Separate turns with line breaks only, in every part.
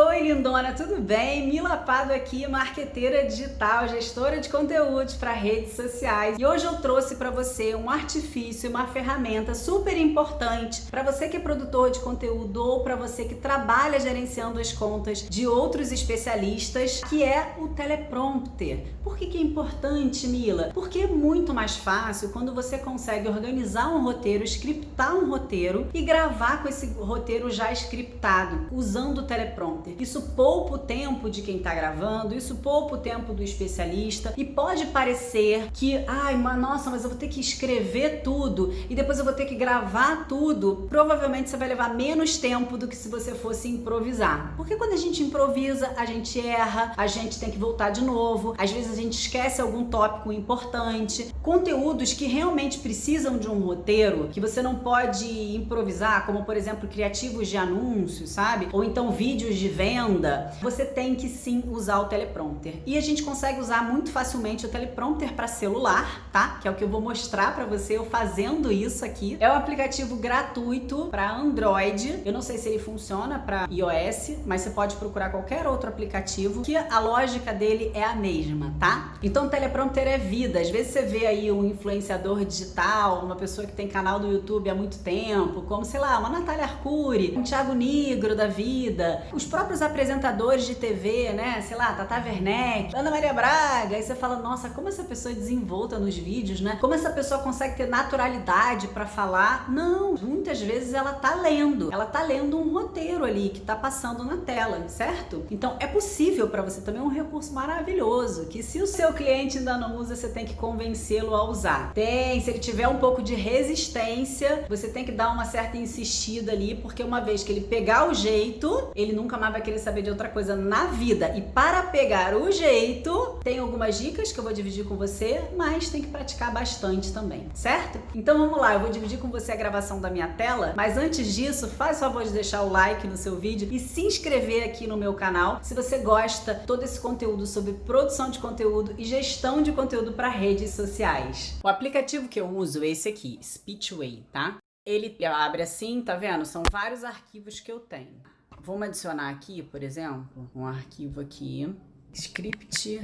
Oi, lindona, tudo bem? Mila Pado aqui, marqueteira digital, gestora de conteúdos para redes sociais. E hoje eu trouxe para você um artifício, uma ferramenta super importante para você que é produtor de conteúdo ou para você que trabalha gerenciando as contas de outros especialistas, que é o teleprompter. Por que, que é importante, Mila? Porque é muito mais fácil quando você consegue organizar um roteiro, scriptar um roteiro e gravar com esse roteiro já scriptado, usando o teleprompter. Isso poupa o tempo de quem está gravando, isso poupa o tempo do especialista e pode parecer que, ai, mas nossa, mas eu vou ter que escrever tudo e depois eu vou ter que gravar tudo. Provavelmente você vai levar menos tempo do que se você fosse improvisar. Porque quando a gente improvisa, a gente erra, a gente tem que voltar de novo, às vezes a gente esquece algum tópico importante. Conteúdos que realmente precisam de um roteiro, que você não pode improvisar, como por exemplo criativos de anúncios, sabe? Ou então vídeos de venda, você tem que sim usar o teleprompter. E a gente consegue usar muito facilmente o teleprompter para celular, tá? Que é o que eu vou mostrar para você eu fazendo isso aqui. É um aplicativo gratuito para Android. Eu não sei se ele funciona para iOS, mas você pode procurar qualquer outro aplicativo que a lógica dele é a mesma, tá? Então o teleprompter é vida. Às vezes você vê aí um influenciador digital, uma pessoa que tem canal do YouTube há muito tempo, como sei lá, uma Natália Arcuri, um Thiago Nigro da vida, os próprios apresentadores de TV, né? Sei lá, Tata Werneck, Ana Maria Braga. Aí você fala, nossa, como essa pessoa é desenvolta nos vídeos, né? Como essa pessoa consegue ter naturalidade para falar? Não, muitas vezes ela tá lendo. Ela tá lendo um roteiro ali que tá passando na tela, certo? Então é possível para você também é um recurso maravilhoso que se o seu cliente ainda não usa, você tem que convencê-lo a usar. Tem, se ele tiver um pouco de resistência, você tem que dar uma certa insistida ali, porque uma vez que ele pegar o jeito, ele nunca mais vai querer saber de outra coisa na vida. E para pegar o jeito, tem algumas dicas que eu vou dividir com você, mas tem que praticar bastante também, certo? Então vamos lá, eu vou dividir com você a gravação da minha tela, mas antes disso, faz favor de deixar o like no seu vídeo e se inscrever aqui no meu canal se você gosta todo esse conteúdo sobre produção de conteúdo e gestão de conteúdo para redes sociais. O aplicativo que eu uso é esse aqui, Speechway, tá? Ele abre assim, tá vendo? São vários arquivos que eu tenho. Vamos adicionar aqui, por exemplo, um arquivo aqui, script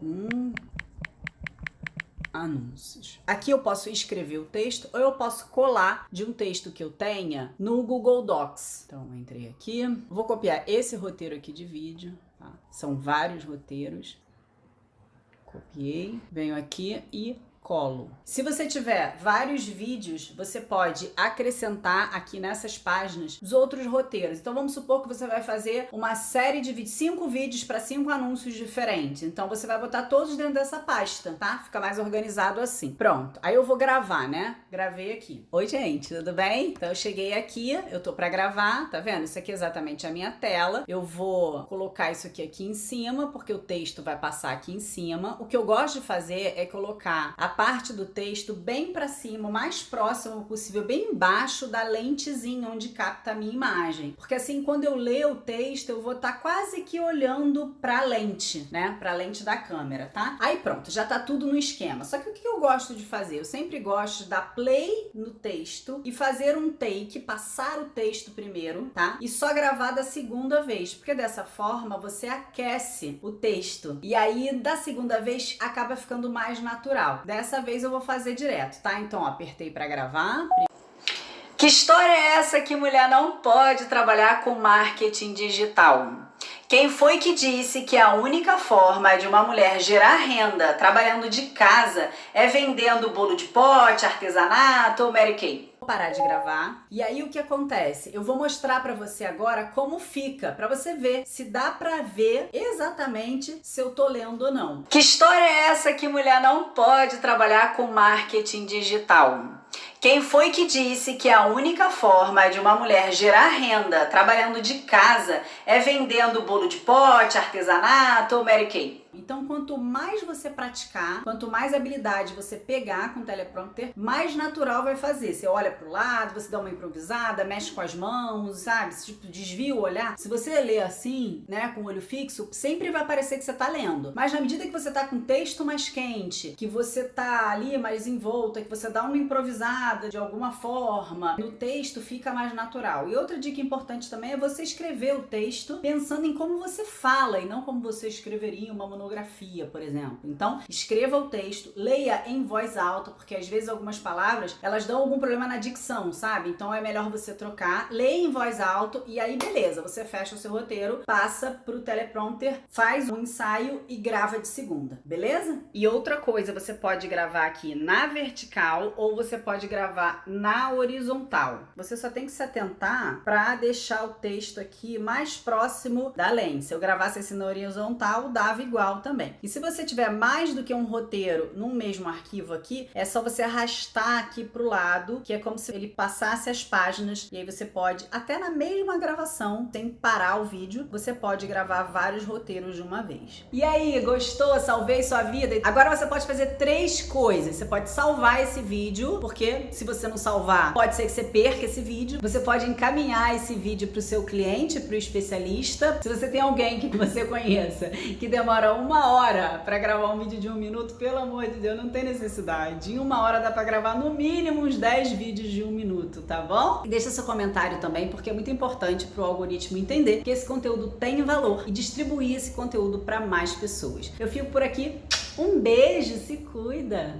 1 anúncios. Aqui eu posso escrever o texto ou eu posso colar de um texto que eu tenha no Google Docs. Então, entrei aqui, vou copiar esse roteiro aqui de vídeo, tá? São vários roteiros. Copiei, venho aqui e colo. Se você tiver vários vídeos, você pode acrescentar aqui nessas páginas os outros roteiros. Então vamos supor que você vai fazer uma série de vídeos, cinco vídeos para cinco anúncios diferentes. Então você vai botar todos dentro dessa pasta, tá? Fica mais organizado assim. Pronto. Aí eu vou gravar, né? Gravei aqui. Oi, gente, tudo bem? Então eu cheguei aqui, eu tô para gravar, tá vendo? Isso aqui é exatamente a minha tela. Eu vou colocar isso aqui aqui em cima, porque o texto vai passar aqui em cima. O que eu gosto de fazer é colocar a parte do texto bem para cima, o mais próximo possível, bem embaixo da lentezinha onde capta a minha imagem. Porque assim, quando eu ler o texto, eu vou estar tá quase que olhando para a lente, né? Para a lente da câmera, tá? Aí pronto, já tá tudo no esquema. Só que o que eu gosto de fazer? Eu sempre gosto de dar play no texto e fazer um take, passar o texto primeiro, tá? E só gravar da segunda vez, porque dessa forma você aquece o texto. E aí, da segunda vez, acaba ficando mais natural. Dessa vez eu vou fazer direto, tá? Então, ó, apertei para gravar. Que história é essa que mulher não pode trabalhar com marketing digital? Quem foi que disse que a única forma de uma mulher gerar renda trabalhando de casa é vendendo bolo de pote, artesanato ou Mary Kay? Parar de gravar. E aí o que acontece? Eu vou mostrar para você agora como fica, para você ver se dá para ver exatamente se eu tô lendo ou não. Que história é essa que mulher não pode trabalhar com marketing digital? Quem foi que disse que a única forma de uma mulher gerar renda trabalhando de casa é vendendo bolo de pote, artesanato ou Mary Kay? Então, quanto mais você praticar, quanto mais habilidade você pegar com o teleprompter, mais natural vai fazer. Você olha pro lado, você dá uma improvisada, mexe com as mãos, sabe? Tipo, desvia o olhar. Se você lê assim, né, com o olho fixo, sempre vai parecer que você tá lendo. Mas na medida que você tá com o texto mais quente, que você tá ali mais envolta, que você dá uma improvisada, de alguma forma, no texto fica mais natural. E outra dica importante também é você escrever o texto pensando em como você fala e não como você escreveria uma por exemplo. Então, escreva o texto, leia em voz alta, porque às vezes algumas palavras, elas dão algum problema na dicção, sabe? Então é melhor você trocar, leia em voz alta e aí beleza, você fecha o seu roteiro, passa pro teleprompter, faz um ensaio e grava de segunda, beleza? E outra coisa, você pode gravar aqui na vertical ou você pode gravar na horizontal. Você só tem que se atentar para deixar o texto aqui mais próximo da lente. Se eu gravasse esse na horizontal, dava igual também. E se você tiver mais do que um roteiro num mesmo arquivo aqui, é só você arrastar aqui pro lado, que é como se ele passasse as páginas e aí você pode, até na mesma gravação, sem parar o vídeo, você pode gravar vários roteiros de uma vez. E aí, gostou? Salvei sua vida? Agora você pode fazer três coisas. Você pode salvar esse vídeo, porque se você não salvar, pode ser que você perca esse vídeo. Você pode encaminhar esse vídeo para o seu cliente, para o especialista. Se você tem alguém que você conheça que demora uma hora para gravar um vídeo de um minuto, pelo amor de Deus, não tem necessidade. Em uma hora dá para gravar no mínimo uns 10 vídeos de um minuto, tá bom? E deixa seu comentário também, porque é muito importante para o algoritmo entender que esse conteúdo tem valor e distribuir esse conteúdo para mais pessoas. Eu fico por aqui. Um beijo, se cuida!